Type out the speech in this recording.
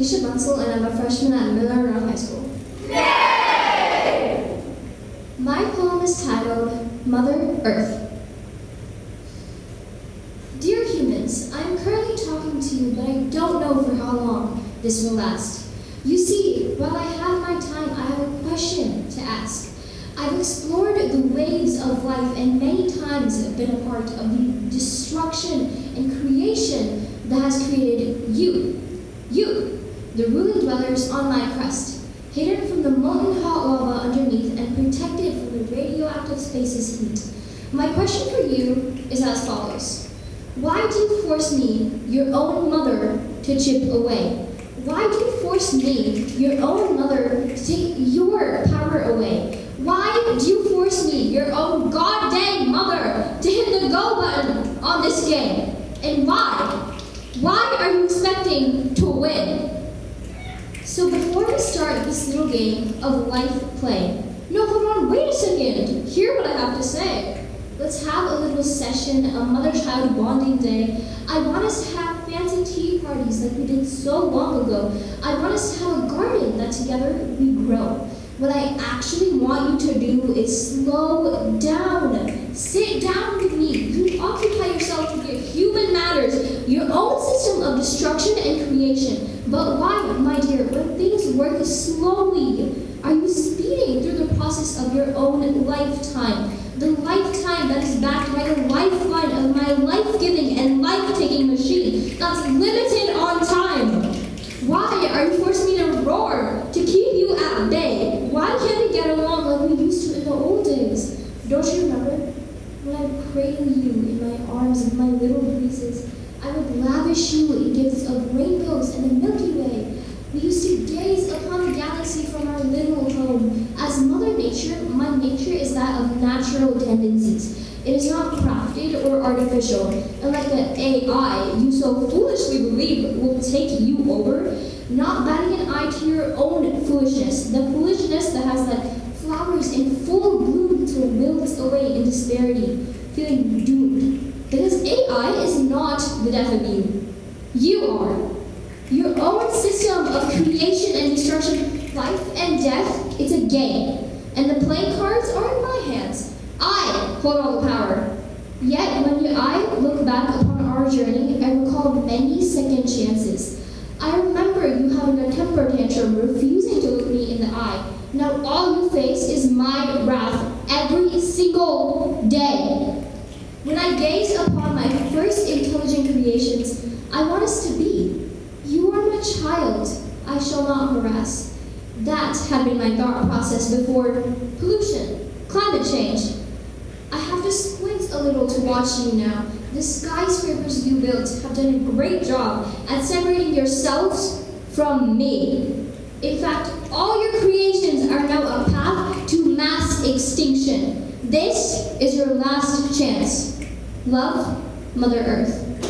Talisha Bunsell, and I'm a freshman at Miller Road High School. My poem is titled Mother Earth. Dear humans, I am currently talking to you, but I don't know for how long this will last. You see, while I have my time, I have a question to ask. I've explored the waves of life and many times have been a part of the destruction and creation that has created you. You, the ruling dwellers on my crust, hidden from the molten hot lava underneath and protected from the radioactive space's heat. My question for you is as follows. Why do you force me, your own mother, to chip away? Why do you force me, your own mother, to take your power away? Why do you force me, your own goddamn mother, to hit the go button on this game? And why? Why are you expecting to win? So before we start this little game of life play, no, hold on, wait a second. Hear what I have to say. Let's have a little session, a mother-child bonding day. I want us to have fancy tea parties like we did so long ago. I want us to have a garden that together we grow. What I actually want you to do is slow down. Sit down with me. You occupy yourself with your human matters, your of destruction and creation. But why, my dear, when things work slowly, are you speeding through the process of your own lifetime? The lifetime that is backed by the lifeline of my life-giving and life-taking machine that's limited on time. Why are you forcing me to roar, to keep you at bay? Why can't we get along like we used to in the old days? Don't you remember? When I would cradle you in my arms of my little breezes, I would lavish you in gifts of rainbows and the Milky Way. We used to gaze upon the galaxy from our little home. As Mother Nature, my nature is that of natural tendencies. It is not crafted or artificial. And like the AI you so foolishly believe will take you over, not batting an eye to your own foolishness, the foolishness that has let flowers in full bloom to wilt away in disparity, feeling doomed. AI is not the death of you. You are. Your own system of creation and destruction, life and death, it's a game. And the playing cards are in my hands. I hold all the power. Yet when I look back upon our journey, I recall many second chances. I remember you having a temper tantrum, refusing to look me in the eye. Now all you face is my wrath every single day. When I gaze upon my first intelligent creations, I want us to be. You are my child, I shall not harass. That had been my thought process before pollution, climate change. I have to squint a little to watch you now. The skyscrapers you built have done a great job at separating yourselves from me. In fact, all your creations are now a path to mass extinction. This is your last chance. Love, Mother Earth.